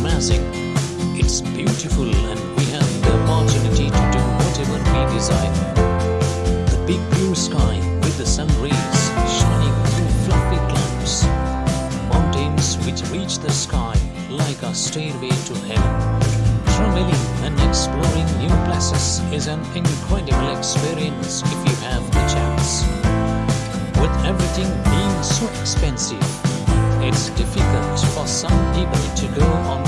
amazing. It's beautiful and we have the opportunity to do whatever we desire. The big blue sky with the sun rays shining through fluffy clouds. Mountains which reach the sky like a stairway to heaven. Traveling and exploring new places is an incredible experience if you have the chance. With everything being so expensive, it's difficult for some people to go on